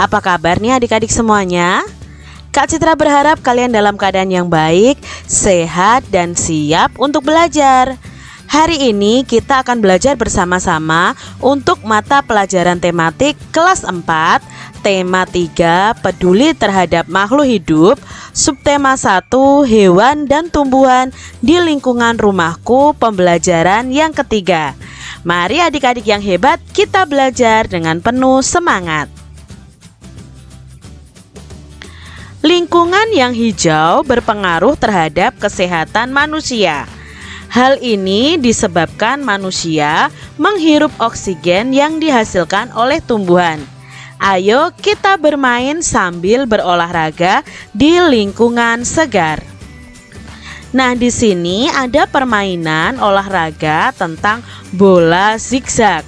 Apa kabar nih adik-adik semuanya? Kak Citra berharap kalian dalam keadaan yang baik, sehat, dan siap untuk belajar. Hari ini kita akan belajar bersama-sama untuk mata pelajaran tematik kelas 4 Tema 3 peduli terhadap makhluk hidup Subtema 1 hewan dan tumbuhan di lingkungan rumahku pembelajaran yang ketiga Mari adik-adik yang hebat kita belajar dengan penuh semangat Lingkungan yang hijau berpengaruh terhadap kesehatan manusia Hal ini disebabkan manusia menghirup oksigen yang dihasilkan oleh tumbuhan. Ayo kita bermain sambil berolahraga di lingkungan segar. Nah, di sini ada permainan olahraga tentang bola zigzag.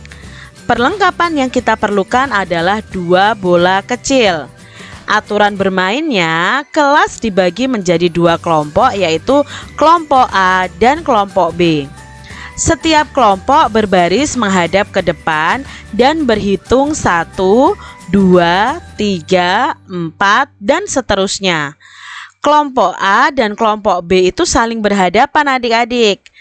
Perlengkapan yang kita perlukan adalah dua bola kecil. Aturan bermainnya, kelas dibagi menjadi dua kelompok yaitu kelompok A dan kelompok B. Setiap kelompok berbaris menghadap ke depan dan berhitung 1, 2, 3, 4, dan seterusnya. Kelompok A dan kelompok B itu saling berhadapan adik-adik.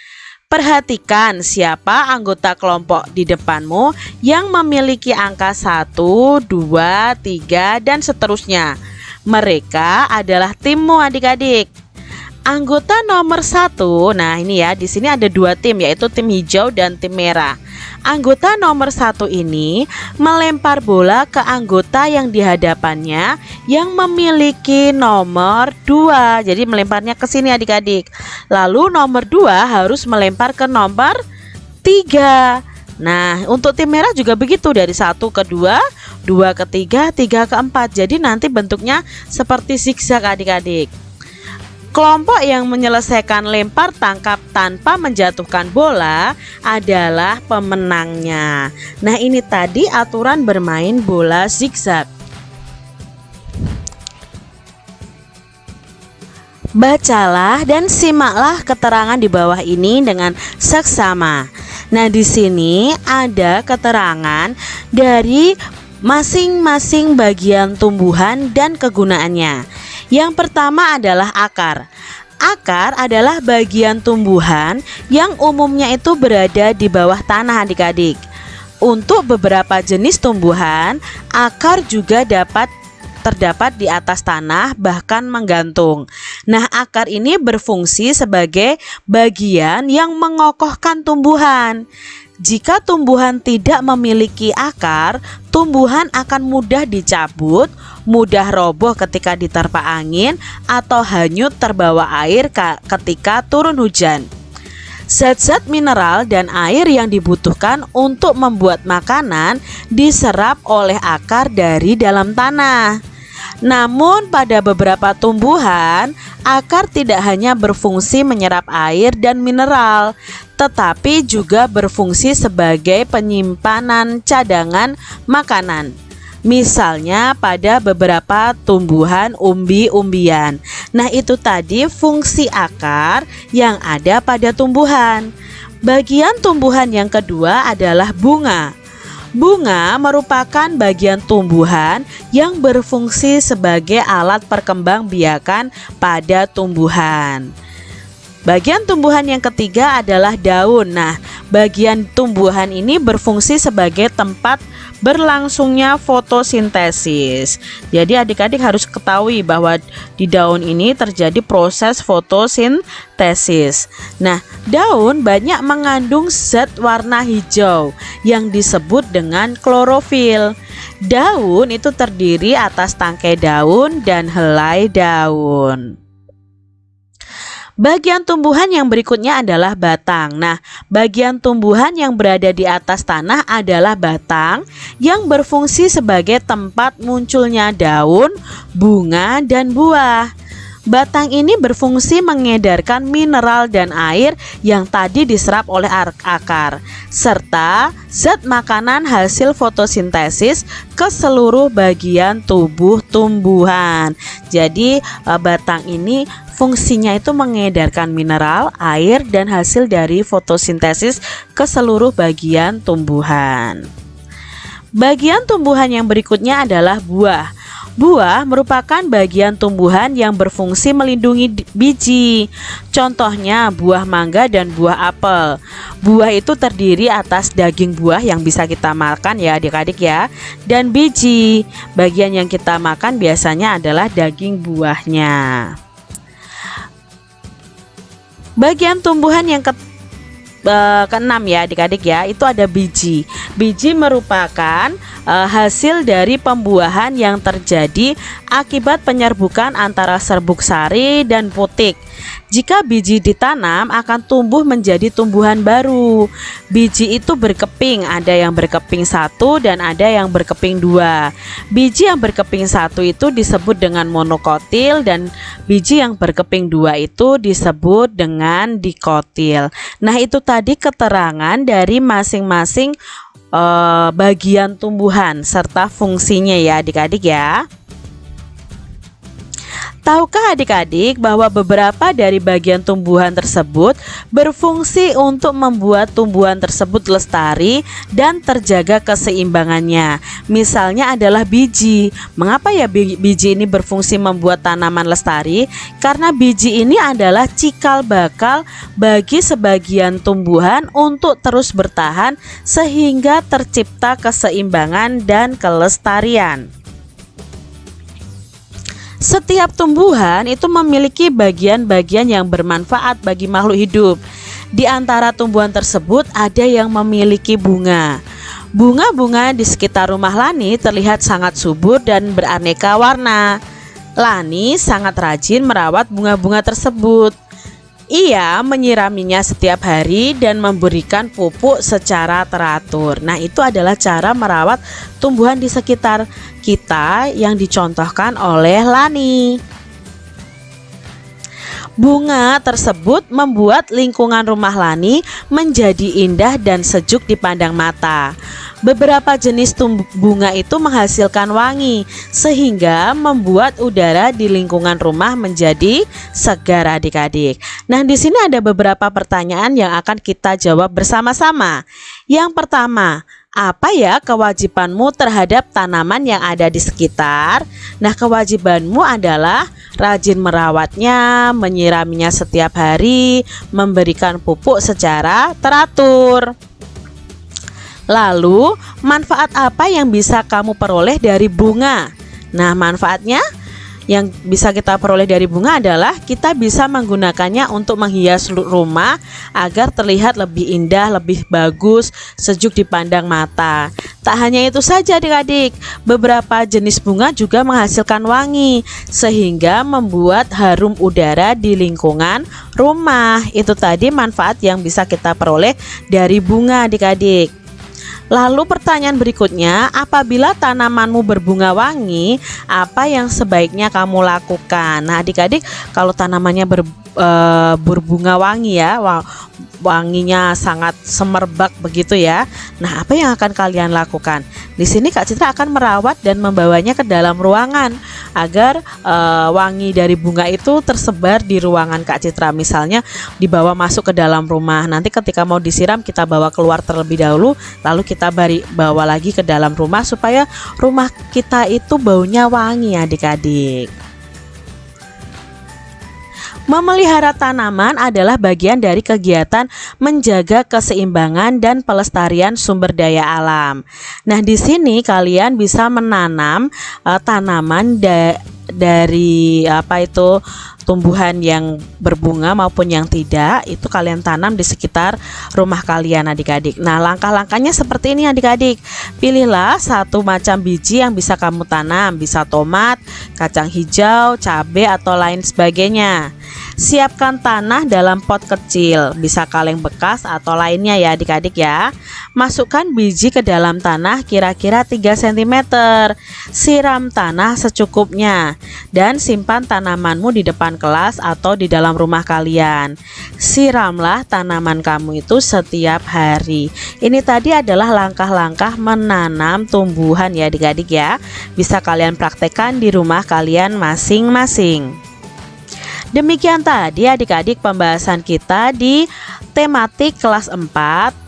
Perhatikan siapa anggota kelompok di depanmu yang memiliki angka 1, 2, 3, dan seterusnya. Mereka adalah timmu adik-adik. Anggota nomor satu, nah ini ya, di sini ada dua tim yaitu tim hijau dan tim merah. Anggota nomor satu ini melempar bola ke anggota yang di hadapannya yang memiliki nomor dua. Jadi melemparnya ke sini adik-adik. Lalu nomor dua harus melempar ke nomor tiga. Nah, untuk tim merah juga begitu dari satu ke dua, dua ke tiga, tiga ke empat. Jadi nanti bentuknya seperti zigzag adik-adik. Kelompok yang menyelesaikan lempar tangkap tanpa menjatuhkan bola adalah pemenangnya. Nah, ini tadi aturan bermain bola zigzag. Bacalah dan simaklah keterangan di bawah ini dengan seksama. Nah, di sini ada keterangan dari masing-masing bagian tumbuhan dan kegunaannya. Yang pertama adalah akar. Akar adalah bagian tumbuhan yang umumnya itu berada di bawah tanah adik-adik. Untuk beberapa jenis tumbuhan, akar juga dapat terdapat di atas tanah bahkan menggantung. Nah, akar ini berfungsi sebagai bagian yang mengokohkan tumbuhan. Jika tumbuhan tidak memiliki akar, tumbuhan akan mudah dicabut, mudah roboh ketika diterpa angin, atau hanyut terbawa air ketika turun hujan. Zat-zat mineral dan air yang dibutuhkan untuk membuat makanan diserap oleh akar dari dalam tanah. Namun pada beberapa tumbuhan, akar tidak hanya berfungsi menyerap air dan mineral, tetapi juga berfungsi sebagai penyimpanan cadangan makanan. Misalnya pada beberapa tumbuhan umbi-umbian. Nah, itu tadi fungsi akar yang ada pada tumbuhan. Bagian tumbuhan yang kedua adalah bunga. Bunga merupakan bagian tumbuhan yang berfungsi sebagai alat perkembangbiakan pada tumbuhan. Bagian tumbuhan yang ketiga adalah daun. Nah, bagian tumbuhan ini berfungsi sebagai tempat berlangsungnya fotosintesis. Jadi adik-adik harus ketahui bahwa di daun ini terjadi proses fotosintesis. Nah, daun banyak mengandung zat warna hijau yang disebut dengan klorofil. Daun itu terdiri atas tangkai daun dan helai daun. Bagian tumbuhan yang berikutnya adalah batang. Nah, bagian tumbuhan yang berada di atas tanah adalah batang yang berfungsi sebagai tempat munculnya daun, bunga, dan buah. Batang ini berfungsi mengedarkan mineral dan air yang tadi diserap oleh akar, serta zat makanan hasil fotosintesis ke seluruh bagian tubuh tumbuhan. Jadi, eh, batang ini fungsinya itu mengedarkan mineral, air, dan hasil dari fotosintesis ke seluruh bagian tumbuhan. Bagian tumbuhan yang berikutnya adalah buah. Buah merupakan bagian tumbuhan yang berfungsi melindungi biji. Contohnya buah mangga dan buah apel. Buah itu terdiri atas daging buah yang bisa kita makan ya adik-adik ya dan biji. Bagian yang kita makan biasanya adalah daging buahnya. Bagian tumbuhan yang uh, keenam ya adik-adik ya. Itu ada biji. Biji merupakan uh, hasil dari pembuahan yang terjadi akibat penyerbukan antara serbuk sari dan putik jika biji ditanam akan tumbuh menjadi tumbuhan baru. Biji itu berkeping, ada yang berkeping satu dan ada yang berkeping dua. Biji yang berkeping satu itu disebut dengan monokotil dan biji yang berkeping dua itu disebut dengan dikotil. Nah itu tadi keterangan dari masing-masing uh, bagian tumbuhan serta fungsinya ya adik-adik ya. Tahukah adik-adik bahwa beberapa dari bagian tumbuhan tersebut berfungsi untuk membuat tumbuhan tersebut lestari dan terjaga keseimbangannya? Misalnya adalah biji. Mengapa ya biji ini berfungsi membuat tanaman lestari? Karena biji ini adalah cikal bakal bagi sebagian tumbuhan untuk terus bertahan sehingga tercipta keseimbangan dan kelestarian. Setiap tumbuhan itu memiliki bagian-bagian yang bermanfaat bagi makhluk hidup. Di antara tumbuhan tersebut ada yang memiliki bunga. Bunga-bunga di sekitar rumah Lani terlihat sangat subur dan beraneka warna. Lani sangat rajin merawat bunga-bunga tersebut. Ia menyiraminya setiap hari dan memberikan pupuk secara teratur. Nah, itu adalah cara merawat tumbuhan di sekitar kita yang dicontohkan oleh Lani. Bunga tersebut membuat lingkungan rumah Lani menjadi indah dan sejuk dipandang mata. Beberapa jenis bunga itu menghasilkan wangi sehingga membuat udara di lingkungan rumah menjadi segar adik-adik. Nah, di sini ada beberapa pertanyaan yang akan kita jawab bersama-sama. Yang pertama, apa ya kewajibanmu terhadap tanaman yang ada di sekitar? Nah, kewajibanmu adalah rajin merawatnya, menyiraminya setiap hari, memberikan pupuk secara teratur. Lalu, manfaat apa yang bisa kamu peroleh dari bunga? Nah, manfaatnya yang bisa kita peroleh dari bunga adalah kita bisa menggunakannya untuk menghias rumah agar terlihat lebih indah, lebih bagus, sejuk dipandang mata. Tak hanya itu saja adik-adik, beberapa jenis bunga juga menghasilkan wangi sehingga membuat harum udara di lingkungan rumah. Itu tadi manfaat yang bisa kita peroleh dari bunga adik-adik. Lalu pertanyaan berikutnya, apabila tanamanmu berbunga wangi, apa yang sebaiknya kamu lakukan? Nah, adik-adik, kalau tanamannya ber, e, berbunga wangi ya, wanginya sangat semerbak begitu ya. Nah, apa yang akan kalian lakukan? Di sini Kak Citra akan merawat dan membawanya ke dalam ruangan agar e, wangi dari bunga itu tersebar di ruangan Kak Citra. Misalnya dibawa masuk ke dalam rumah. Nanti ketika mau disiram kita bawa keluar terlebih dahulu, lalu kita bari, bawa lagi ke dalam rumah supaya rumah kita itu baunya wangi adik-adik. Memelihara tanaman adalah bagian dari kegiatan menjaga keseimbangan dan pelestarian sumber daya alam. Nah, di sini kalian bisa menanam uh, tanaman da dari apa itu tumbuhan yang berbunga maupun yang tidak. Itu kalian tanam di sekitar rumah kalian adik-adik. Nah langkah-langkahnya seperti ini adik-adik. Pilihlah satu macam biji yang bisa kamu tanam. Bisa tomat, kacang hijau, cabai atau lain sebagainya Siapkan tanah dalam pot kecil, bisa kaleng bekas atau lainnya ya adik-adik ya. Masukkan biji ke dalam tanah kira-kira 3 cm. Siram tanah secukupnya dan simpan tanamanmu di depan kelas atau di dalam rumah kalian. Siramlah tanaman kamu itu setiap hari. Ini tadi adalah langkah-langkah menanam tumbuhan ya adik-adik ya. Bisa kalian praktekkan di rumah kalian masing-masing. Demikian tadi adik-adik pembahasan kita di tematik kelas 4,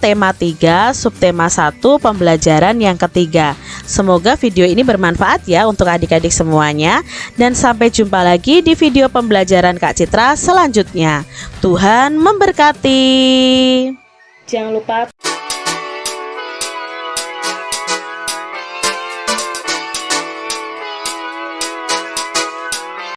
tema 3, subtema 1, pembelajaran yang ketiga. Semoga video ini bermanfaat ya untuk adik-adik semuanya dan sampai jumpa lagi di video pembelajaran Kak Citra selanjutnya. Tuhan memberkati. Jangan lupa